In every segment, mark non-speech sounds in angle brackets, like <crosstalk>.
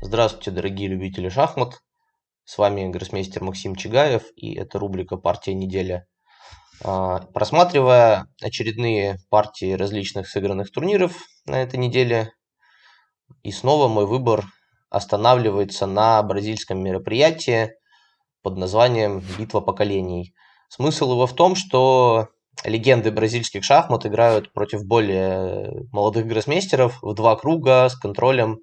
Здравствуйте, дорогие любители шахмат. С вами гроссмейстер Максим Чигаев и это рубрика «Партия недели». А, просматривая очередные партии различных сыгранных турниров на этой неделе, и снова мой выбор останавливается на бразильском мероприятии под названием «Битва поколений». Смысл его в том, что легенды бразильских шахмат играют против более молодых гроссмейстеров в два круга с контролем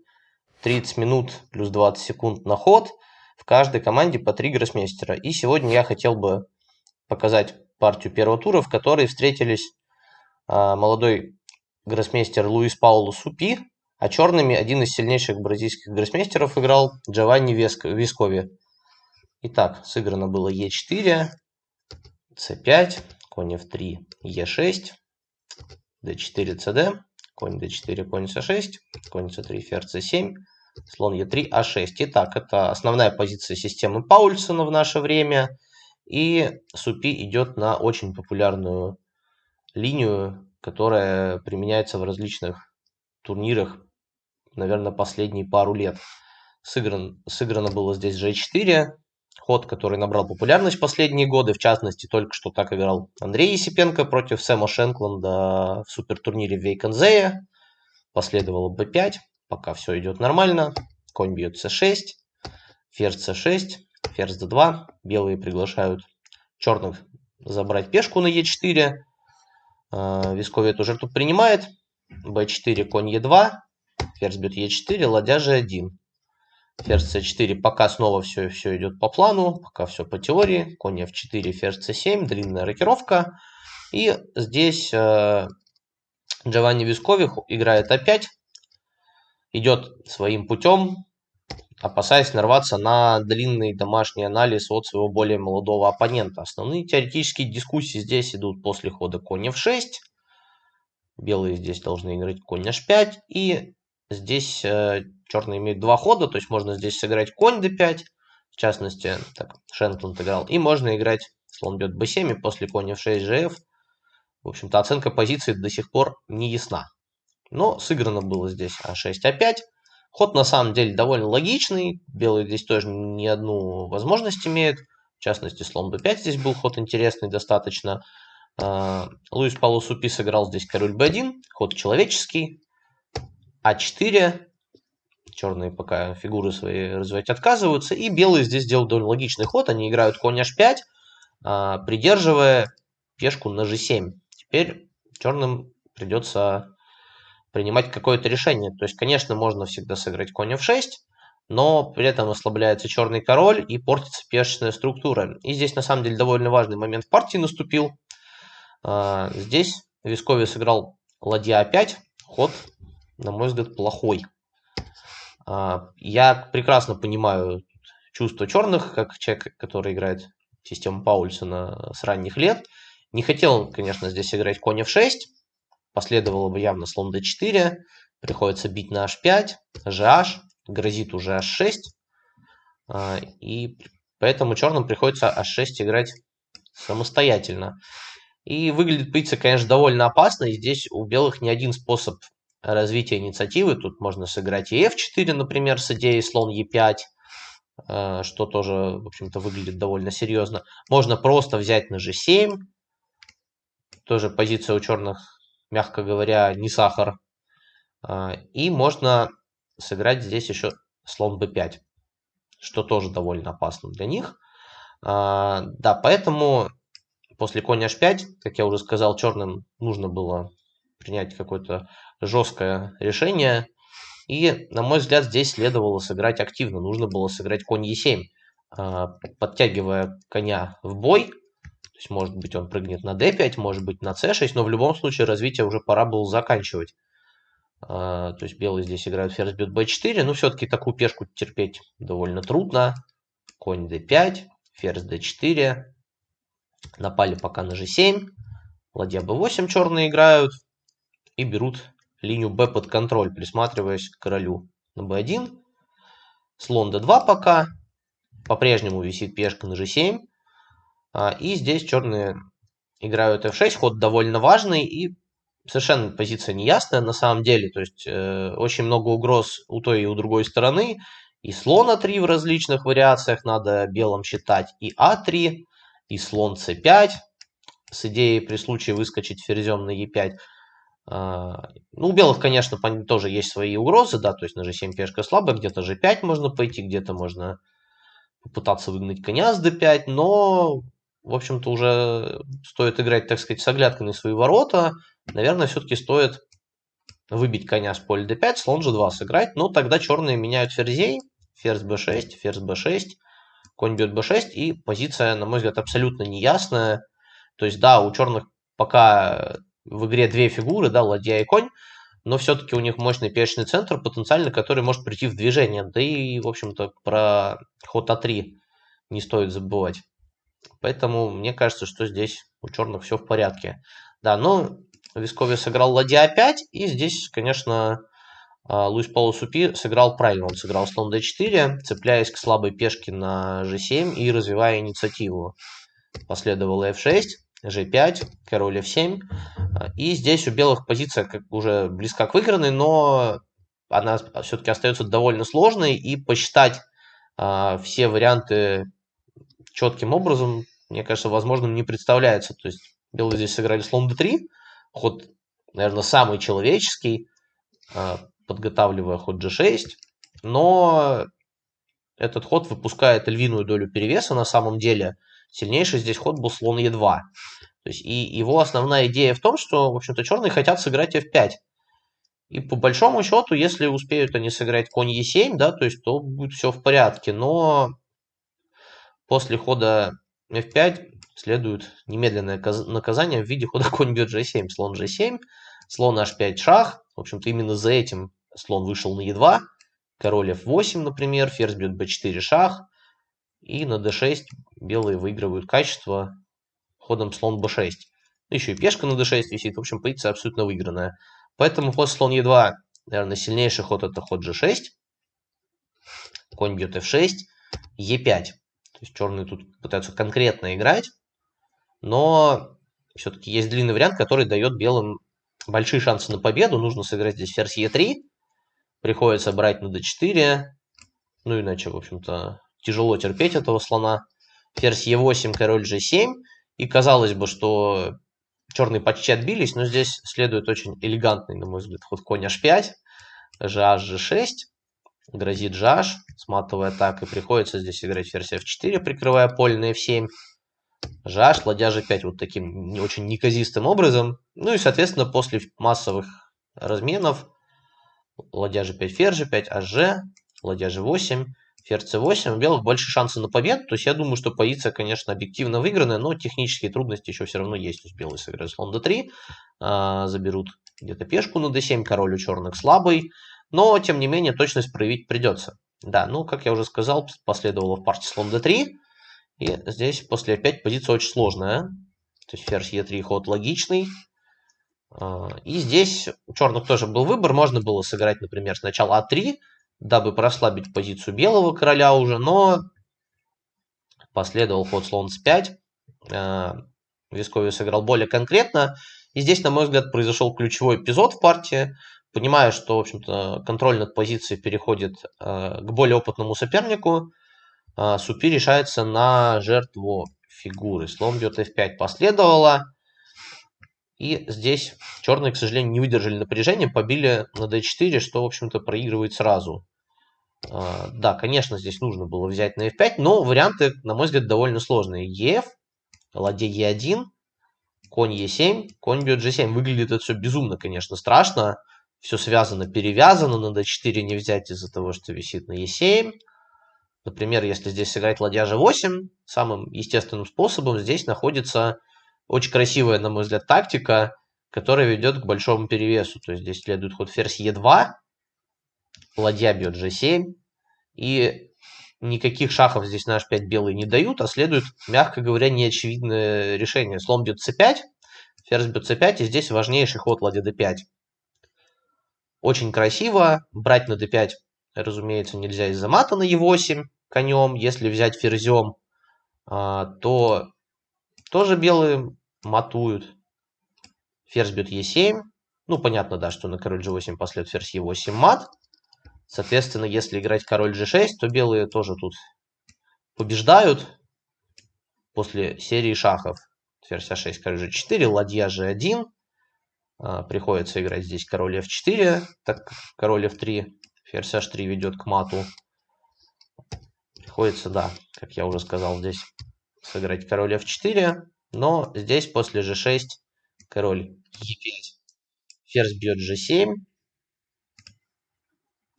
30 минут плюс 20 секунд на ход. В каждой команде по 3 гроссмейстера. И сегодня я хотел бы показать партию первого тура, в которой встретились а, молодой гроссмейстер Луис Пауло Супи, а черными один из сильнейших бразильских гроссмейстеров играл Джованни Вискови. Итак, сыграно было Е4, С5, конь F3, Е6, d4, cd, конь d4, конь c6, конь c3, ферзь c7, слон e3, а6. Итак, это основная позиция системы Паульсона в наше время. И Супи идет на очень популярную линию, которая применяется в различных турнирах, наверное, последние пару лет. Сыгран, сыграно было здесь g4, ход, который набрал популярность последние годы. В частности, только что так играл Андрей Есипенко против Сэма Шенкланда в супертурнире в Вейконзее. Последовало b5, пока все идет нормально. Конь бьет c6, ферзь c6, ферзь d2. Белые приглашают черных забрать пешку на e4. А, Вискови эту жертву принимает. b4, конь e2, ферзь бьет e4, ладья g1. Ферзь c4, пока снова все, все идет по плану, пока все по теории. Конь f4, ферзь c7, длинная рокировка. И здесь э, Джованни Вискових играет опять. Идет своим путем, опасаясь нарваться на длинный домашний анализ от своего более молодого оппонента. Основные теоретические дискуссии здесь идут после хода конь f6. Белые здесь должны играть конь h5. И здесь э, черные имеют два хода, то есть можно здесь сыграть конь d5, в частности, так, Шенкланд играл, и можно играть слон бьет b7 и после коня f6 gf. В общем-то, оценка позиции до сих пор не ясна. Но сыграно было здесь а6, а5. Ход на самом деле довольно логичный. Белые здесь тоже не одну возможность имеют. В частности, слон b5 здесь был ход интересный достаточно. А, Луис Пауло Супи сыграл здесь король b1, ход человеческий. а4, черные пока фигуры свои развивать отказываются. И белые здесь делают довольно логичный ход. Они играют конь h5, а, придерживая пешку на g7. Теперь черным придется принимать какое-то решение. То есть, конечно, можно всегда сыграть конь f6, но при этом ослабляется черный король и портится пешечная структура. И здесь, на самом деле, довольно важный момент в партии наступил. А, здесь Вискови сыграл ладья a5, ход, на мой взгляд, плохой. А, я прекрасно понимаю чувство черных, как человек, который играет систему Паульсона с ранних лет. Не хотел, конечно, здесь играть конь f6. Последовало бы явно слон d4. Приходится бить на h5, gh, грозит уже h6. А, и поэтому черным приходится h6 играть самостоятельно. И выглядит позиция, конечно, довольно опасно. И здесь у белых не один способ развития инициативы. Тут можно сыграть и f4, например, с идеей слон e5, э, что тоже, в общем-то, выглядит довольно серьезно. Можно просто взять на g7. Тоже позиция у черных, мягко говоря, не сахар. Э, и можно сыграть здесь еще слон b5, что тоже довольно опасно для них. Э, да, поэтому после коня h5, как я уже сказал, черным нужно было принять какое-то жесткое решение. И, на мой взгляд, здесь следовало сыграть активно. Нужно было сыграть конь e7, а, подтягивая коня в бой. Есть, может быть, он прыгнет на d5, может быть, на c6, но в любом случае развитие уже пора было заканчивать. А, то есть, белые здесь играют ферзь бьет b4, но все-таки такую пешку терпеть довольно трудно. Конь d5, ферзь d4. Напали пока на g7. Ладья b8 черные играют и берут линию b под контроль, присматриваясь к королю на b1. Слон d2 пока. По-прежнему висит пешка на g7. А, и здесь черные играют f6. Ход довольно важный и совершенно позиция неясная на самом деле. То есть э, очень много угроз у той и у другой стороны. и слон А3 в различных вариациях надо белым считать, и А3, и слон С5, с идеей при случае выскочить ферзем на Е5. А, ну, у белых, конечно, тоже есть свои угрозы, да, то есть на G7 пешка слабая, где-то G5 можно пойти, где-то можно попытаться выгнать коня с D5, но, в общем-то, уже стоит играть, так сказать, с оглядкой на свои ворота. Наверное, все-таки стоит выбить коня с поля d5, слон g2 сыграть, но тогда черные меняют ферзей, ферзь b6, ферзь b6, конь бьет b6, и позиция, на мой взгляд, абсолютно неясная. То есть, да, у черных пока в игре две фигуры, да, ладья и конь, но все-таки у них мощный пешечный центр, потенциально, который может прийти в движение. Да и, в общем-то, про ход А3 не стоит забывать. Поэтому мне кажется, что здесь у черных все в порядке. Да, но Вискови сыграл ладья А5, и здесь, конечно, а, Луис Пауло Супи сыграл правильно. Он сыграл слон d4, цепляясь к слабой пешке на g7 и развивая инициативу. Последовал f6, g5, король f7. И здесь у белых позиция как уже близка к выигранной, но она все-таки остается довольно сложной. И посчитать а, все варианты четким образом, мне кажется, возможным не представляется. То есть белые здесь сыграли слон d3, ход, наверное, самый человеческий, а, подготавливая ход g6, но этот ход выпускает львиную долю перевеса на самом деле. Сильнейший здесь ход был слон e2. То есть, и его основная идея в том, что, в общем-то, черные хотят сыграть f5. И по большому счету, если успеют они сыграть конь e7, да, то есть, то будет все в порядке. Но после хода f5 следует немедленное наказание в виде хода конь бьет g7, слон g7, слон h5 шах. В общем-то, именно за этим слон вышел на e2, король f8, например, ферзь бьет b4 шах, и на d6 белые выигрывают качество ходом слон b6. Еще и пешка на d6 висит, в общем, позиция абсолютно выигранная. Поэтому ход слон e2, наверное, сильнейший ход это ход g6, конь бьет f6, e5. То есть черные тут пытаются конкретно играть но все-таки есть длинный вариант, который дает белым большие шансы на победу. Нужно сыграть здесь ферзь Е3, приходится брать на d4, ну иначе, в общем-то, тяжело терпеть этого слона. Ферзь Е8, король G7, и казалось бы, что черные почти отбились, но здесь следует очень элегантный, на мой взгляд, ход конь H5, GH G6, грозит GH, сматывая так, и приходится здесь играть ферзь F4, прикрывая поле на F7, Жаш, ладья G5 вот таким не очень неказистым образом. Ну и, соответственно, после массовых разменов ладья G5, ферзь G5, АЖ, ладья G8, ферзь C8, у белых больше шансов на победу. То есть я думаю, что позиция, конечно, объективно выигранная, но технические трудности еще все равно есть. То есть белые сыграют слон D3, а, заберут где-то пешку на D7, король у черных слабый. Но, тем не менее, точность проявить придется. Да, ну, как я уже сказал, последовало в партии слон D3. И здесь после опять позиция очень сложная. То есть ферзь Е3 ход логичный. А, и здесь у черных тоже был выбор. Можно было сыграть, например, сначала А3, дабы прослабить позицию белого короля уже, но последовал ход слон С5. А, Вискови сыграл более конкретно. И здесь, на мой взгляд, произошел ключевой эпизод в партии. Понимая, что, в общем-то, контроль над позицией переходит а, к более опытному сопернику, а, Супи решается на жертву фигуры. Слон бьет f5 последовало. И здесь черные, к сожалению, не выдержали напряжения, побили на d4, что, в общем-то, проигрывает сразу. А, да, конечно, здесь нужно было взять на f5, но варианты, на мой взгляд, довольно сложные. ef, ладья e1, конь e7, конь бьет g7. Выглядит это все безумно, конечно, страшно. Все связано, перевязано, на d4 не взять из-за того, что висит на e7. Например, если здесь сыграть ладья g8, самым естественным способом здесь находится очень красивая, на мой взгляд, тактика, которая ведет к большому перевесу. То есть здесь следует ход ферзь e2, ладья бьет g7, и никаких шахов здесь на h5 белые не дают, а следует, мягко говоря, неочевидное решение. Слон бьет c5, ферзь бьет c5, и здесь важнейший ход ладья d5. Очень красиво, брать на d5, разумеется, нельзя из-за мата на e8, конем. Если взять ферзем, а, то тоже белые матуют. Ферзь бьет e7. Ну, понятно, да, что на король g8 последует ферзь e8 мат. Соответственно, если играть король g6, то белые тоже тут побеждают после серии шахов. Ферзь а6, король g4, ладья g1. А, приходится играть здесь король f4, так король f3, ферзь h3 ведет к мату. Приходится, да, как я уже сказал, здесь сыграть король f4, но здесь после g6 король e5, ферзь бьет g7,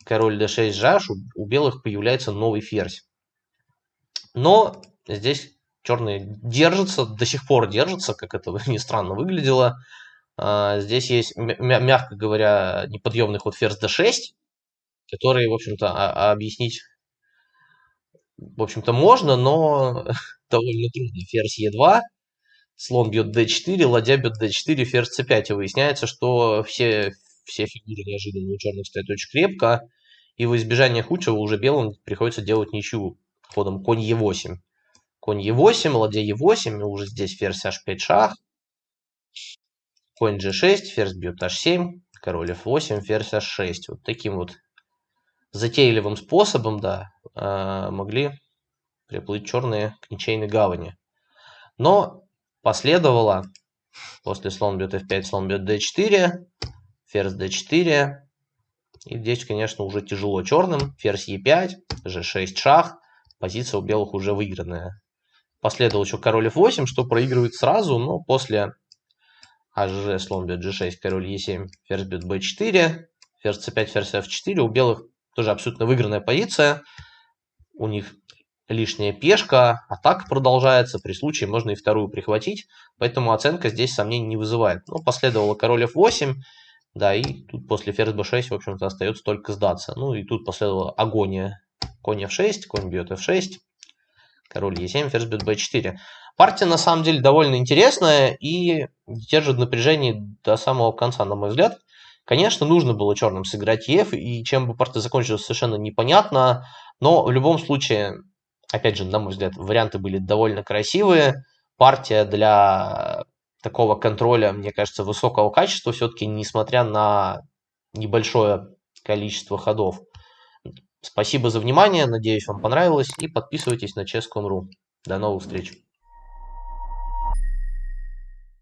король d6 жаш, у белых появляется новый ферзь. Но здесь черные держатся, до сих пор держатся, как это <laughs> ни странно выглядело. А, здесь есть, мягко говоря, неподъемный ход ферзь d6, который, в общем-то, а, объяснить, в общем-то, можно, но <laughs> довольно трудно. Ферзь e2, слон бьет d4, ладья бьет d4, ферзь c5. И выясняется, что все, все фигуры неожиданно у черных стоят очень крепко, и в избежание худшего уже белым приходится делать ничью ходом конь e8. Конь e8, ладья e8, и уже здесь ферзь h5 шах. Конь g6, ферзь бьет h7, король f8, ферзь h6. Вот таким вот затейливым способом, да, а, могли приплыть черные к ничейной гавани. Но последовало, после слон бьет f5, слон бьет d4, ферзь d4. И здесь, конечно, уже тяжело черным. Ферзь e5, g6 шах. Позиция у белых уже выигранная. Последовал еще король f8, что проигрывает сразу, но после АЖ, слон бьет g6, король e7, ферзь бьет b4, ферзь c5, ферзь f4. У белых тоже абсолютно выигранная позиция. У них лишняя пешка, атака продолжается. При случае можно и вторую прихватить. Поэтому оценка здесь сомнений не вызывает. Ну, последовало король f8. Да, и тут после ферзь b6, в общем-то, остается только сдаться. Ну, и тут последовала агония. Конь f6, конь бьет f6. Король e7, ферзь бьет b4. Партия, на самом деле, довольно интересная и держит напряжение до самого конца, на мой взгляд. Конечно, нужно было черным сыграть ЕФ, и чем бы партия закончилась, совершенно непонятно. Но в любом случае, опять же, на мой взгляд, варианты были довольно красивые. Партия для такого контроля, мне кажется, высокого качества все-таки, несмотря на небольшое количество ходов. Спасибо за внимание, надеюсь, вам понравилось, и подписывайтесь на Chess.ru. До новых встреч!